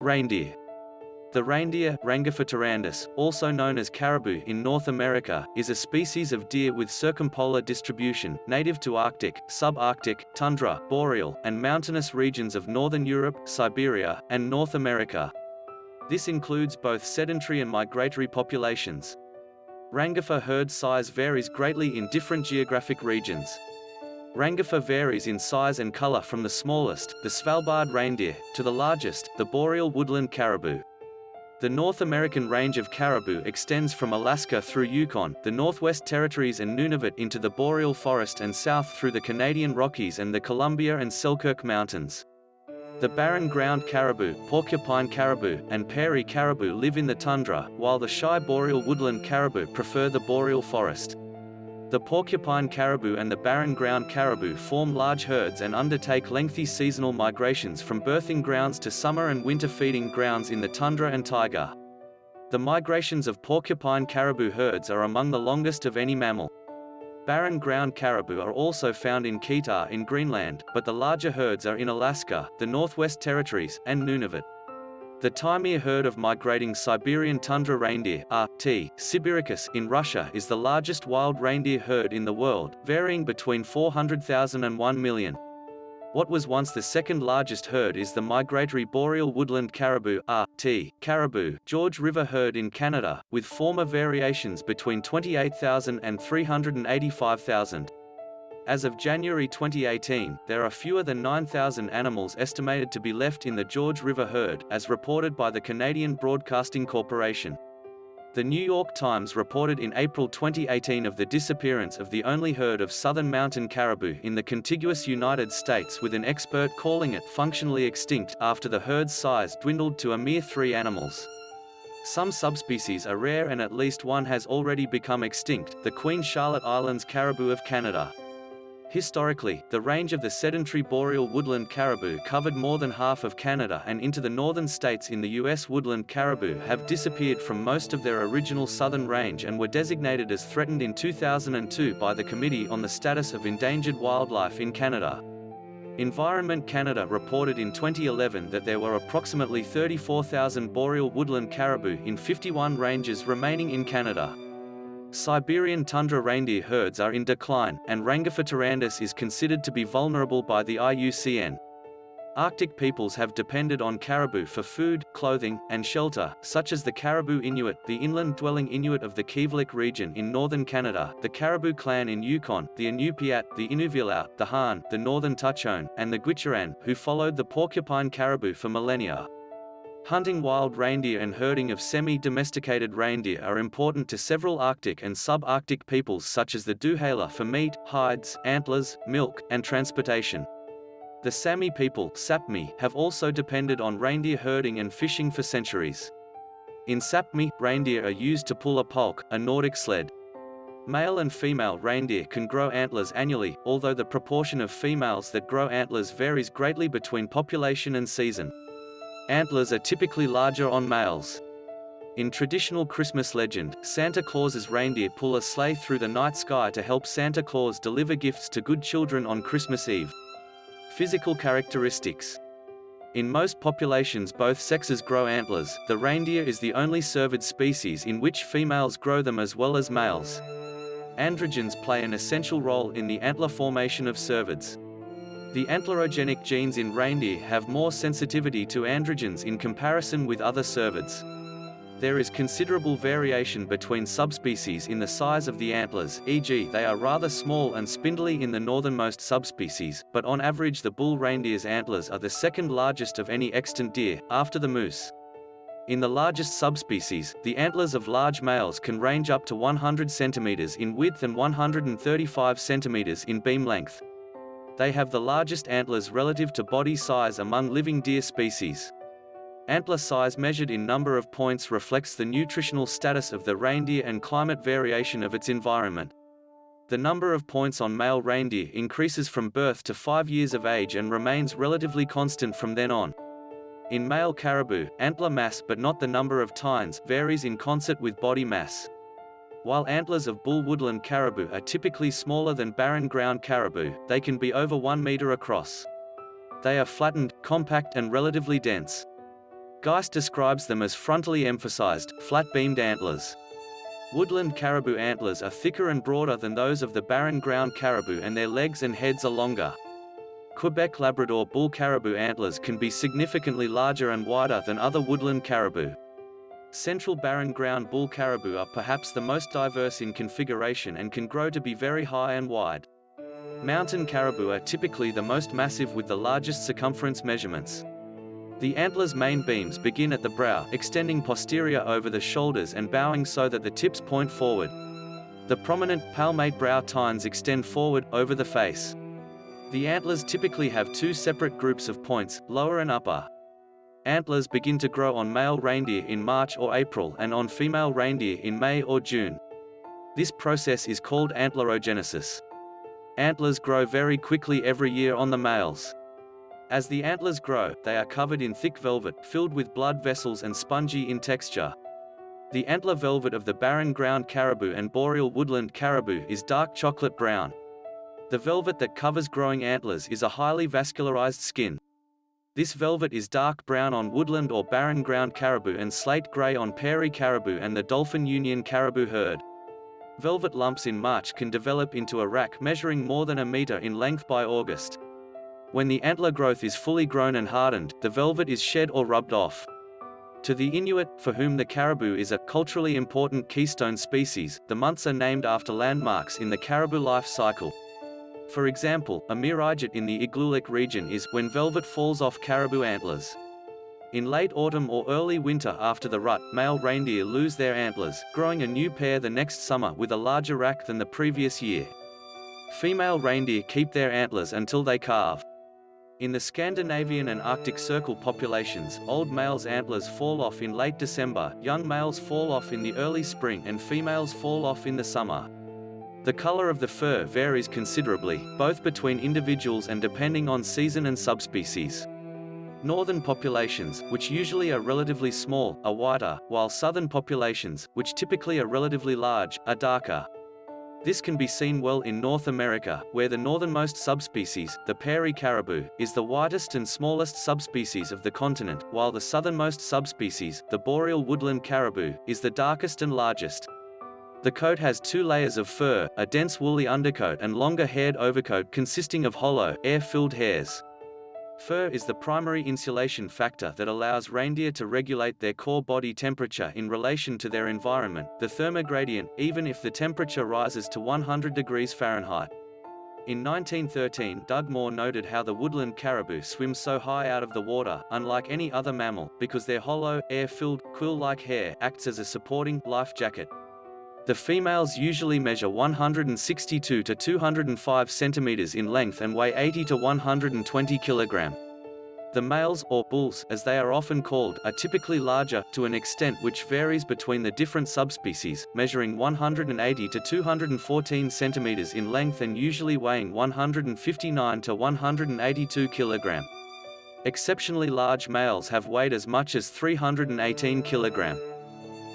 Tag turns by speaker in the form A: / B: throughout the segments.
A: Reindeer. The reindeer, Rangifer also known as caribou in North America, is a species of deer with circumpolar distribution, native to Arctic, subarctic, tundra, boreal, and mountainous regions of northern Europe, Siberia, and North America. This includes both sedentary and migratory populations. Rangifer herd size varies greatly in different geographic regions. Rangifer varies in size and color from the smallest, the Svalbard reindeer, to the largest, the boreal woodland caribou. The North American range of caribou extends from Alaska through Yukon, the Northwest Territories and Nunavut into the boreal forest and south through the Canadian Rockies and the Columbia and Selkirk Mountains. The barren ground caribou, porcupine caribou, and prairie caribou live in the tundra, while the shy boreal woodland caribou prefer the boreal forest. The porcupine caribou and the barren ground caribou form large herds and undertake lengthy seasonal migrations from birthing grounds to summer and winter feeding grounds in the tundra and taiga. The migrations of porcupine caribou herds are among the longest of any mammal. Barren ground caribou are also found in Kitaa in Greenland, but the larger herds are in Alaska, the Northwest Territories, and Nunavut. The Taimyr herd of migrating Siberian tundra reindeer RT, Sibiricus in Russia is the largest wild reindeer herd in the world, varying between 400,000 and 1 million. What was once the second largest herd is the migratory boreal woodland caribou RT, caribou, George River herd in Canada, with former variations between 28,000 and 385,000. As of January 2018, there are fewer than 9,000 animals estimated to be left in the George River herd, as reported by the Canadian Broadcasting Corporation. The New York Times reported in April 2018 of the disappearance of the only herd of southern mountain caribou in the contiguous United States with an expert calling it functionally extinct after the herd's size dwindled to a mere three animals. Some subspecies are rare and at least one has already become extinct, the Queen Charlotte Islands caribou of Canada. Historically, the range of the sedentary boreal woodland caribou covered more than half of Canada and into the northern states in the U.S. woodland caribou have disappeared from most of their original southern range and were designated as threatened in 2002 by the Committee on the Status of Endangered Wildlife in Canada. Environment Canada reported in 2011 that there were approximately 34,000 boreal woodland caribou in 51 ranges remaining in Canada. Siberian tundra reindeer herds are in decline, and Rangifer tarandus is considered to be vulnerable by the IUCN. Arctic peoples have depended on caribou for food, clothing, and shelter, such as the Caribou Inuit, the inland-dwelling Inuit of the Kivalliq region in northern Canada, the Caribou clan in Yukon, the Inupiat, the Inuvialuit, the Han, the northern Tutchone, and the Gwich'in, who followed the porcupine caribou for millennia. Hunting wild reindeer and herding of semi-domesticated reindeer are important to several Arctic and subarctic peoples such as the Dukha for meat, hides, antlers, milk, and transportation. The Sami people Sapmi, have also depended on reindeer herding and fishing for centuries. In Sapmi, reindeer are used to pull a pulk, a Nordic sled. Male and female reindeer can grow antlers annually, although the proportion of females that grow antlers varies greatly between population and season. Antlers are typically larger on males. In traditional Christmas legend, Santa Claus's reindeer pull a sleigh through the night sky to help Santa Claus deliver gifts to good children on Christmas Eve. Physical characteristics in most populations both sexes grow antlers, the reindeer is the only cervid species in which females grow them as well as males. Androgens play an essential role in the antler formation of cervids. The antlerogenic genes in reindeer have more sensitivity to androgens in comparison with other cervids. There is considerable variation between subspecies in the size of the antlers, e.g. they are rather small and spindly in the northernmost subspecies, but on average the bull reindeer's antlers are the second largest of any extant deer, after the moose. In the largest subspecies, the antlers of large males can range up to 100 cm in width and 135 cm in beam length. They have the largest antlers relative to body size among living deer species. Antler size measured in number of points reflects the nutritional status of the reindeer and climate variation of its environment. The number of points on male reindeer increases from birth to 5 years of age and remains relatively constant from then on. In male caribou, antler mass but not the number of tines varies in concert with body mass. While antlers of bull woodland caribou are typically smaller than barren ground caribou, they can be over 1 meter across. They are flattened, compact and relatively dense. Geist describes them as frontally emphasized, flat-beamed antlers. Woodland caribou antlers are thicker and broader than those of the barren ground caribou and their legs and heads are longer. Quebec Labrador bull caribou antlers can be significantly larger and wider than other woodland caribou. Central barren ground bull caribou are perhaps the most diverse in configuration and can grow to be very high and wide. Mountain caribou are typically the most massive with the largest circumference measurements. The antler's main beams begin at the brow, extending posterior over the shoulders and bowing so that the tips point forward. The prominent, palmate brow tines extend forward, over the face. The antlers typically have two separate groups of points, lower and upper. Antlers begin to grow on male reindeer in March or April and on female reindeer in May or June. This process is called antlerogenesis. Antlers grow very quickly every year on the males. As the antlers grow, they are covered in thick velvet, filled with blood vessels and spongy in texture. The antler velvet of the barren ground caribou and boreal woodland caribou is dark chocolate brown. The velvet that covers growing antlers is a highly vascularized skin. This velvet is dark brown on woodland or barren ground caribou and slate gray on prairie caribou and the Dolphin Union caribou herd. Velvet lumps in March can develop into a rack measuring more than a meter in length by August. When the antler growth is fully grown and hardened, the velvet is shed or rubbed off. To the Inuit, for whom the caribou is a culturally important keystone species, the months are named after landmarks in the caribou life cycle. For example, Amiraijaut in the Igloolik region is when velvet falls off caribou antlers. In late autumn or early winter after the rut, male reindeer lose their antlers, growing a new pair the next summer with a larger rack than the previous year. Female reindeer keep their antlers until they calve. In the Scandinavian and Arctic Circle populations, old males' antlers fall off in late December, young males fall off in the early spring and females fall off in the summer. The color of the fur varies considerably, both between individuals and depending on season and subspecies. Northern populations, which usually are relatively small, are whiter, while southern populations, which typically are relatively large, are darker. This can be seen well in North America, where the northernmost subspecies, the prairie caribou, is the whitest and smallest subspecies of the continent, while the southernmost subspecies, the boreal woodland caribou, is the darkest and largest. The coat has two layers of fur, a dense woolly undercoat and longer haired overcoat consisting of hollow, air-filled hairs. Fur is the primary insulation factor that allows reindeer to regulate their core body temperature in relation to their environment, the thermogradient, even if the temperature rises to 100 degrees Fahrenheit. In 1913 Dugmore noted how the woodland caribou swim so high out of the water, unlike any other mammal, because their hollow, air-filled, quill-like hair acts as a supporting, life jacket. The females usually measure 162 to 205 centimeters in length and weigh 80 to 120 kilogram. The males, or bulls, as they are often called, are typically larger, to an extent which varies between the different subspecies, measuring 180 to 214 centimeters in length and usually weighing 159 to 182 kilogram. Exceptionally large males have weighed as much as 318 kilogram.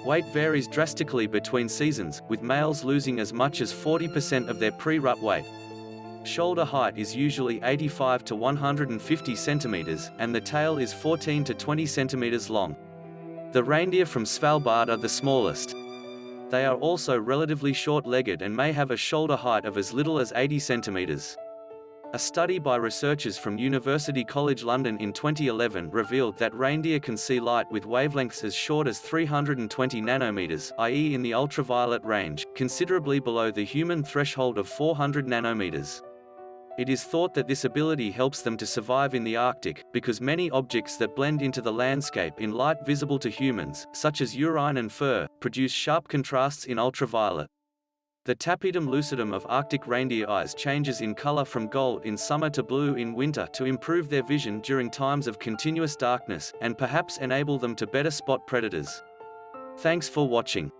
A: Weight varies drastically between seasons, with males losing as much as 40% of their pre-rut weight. Shoulder height is usually 85 to 150 centimeters, and the tail is 14 to 20 centimeters long. The reindeer from Svalbard are the smallest. They are also relatively short-legged and may have a shoulder height of as little as 80 centimeters. A study by researchers from University College London in 2011 revealed that reindeer can see light with wavelengths as short as 320 nanometers, i.e. in the ultraviolet range, considerably below the human threshold of 400 nanometers. It is thought that this ability helps them to survive in the Arctic, because many objects that blend into the landscape in light visible to humans, such as urine and fur, produce sharp contrasts in ultraviolet. The tapetum lucidum of Arctic reindeer eyes changes in color from gold in summer to blue in winter to improve their vision during times of continuous darkness, and perhaps enable them to better spot predators. Thanks for watching.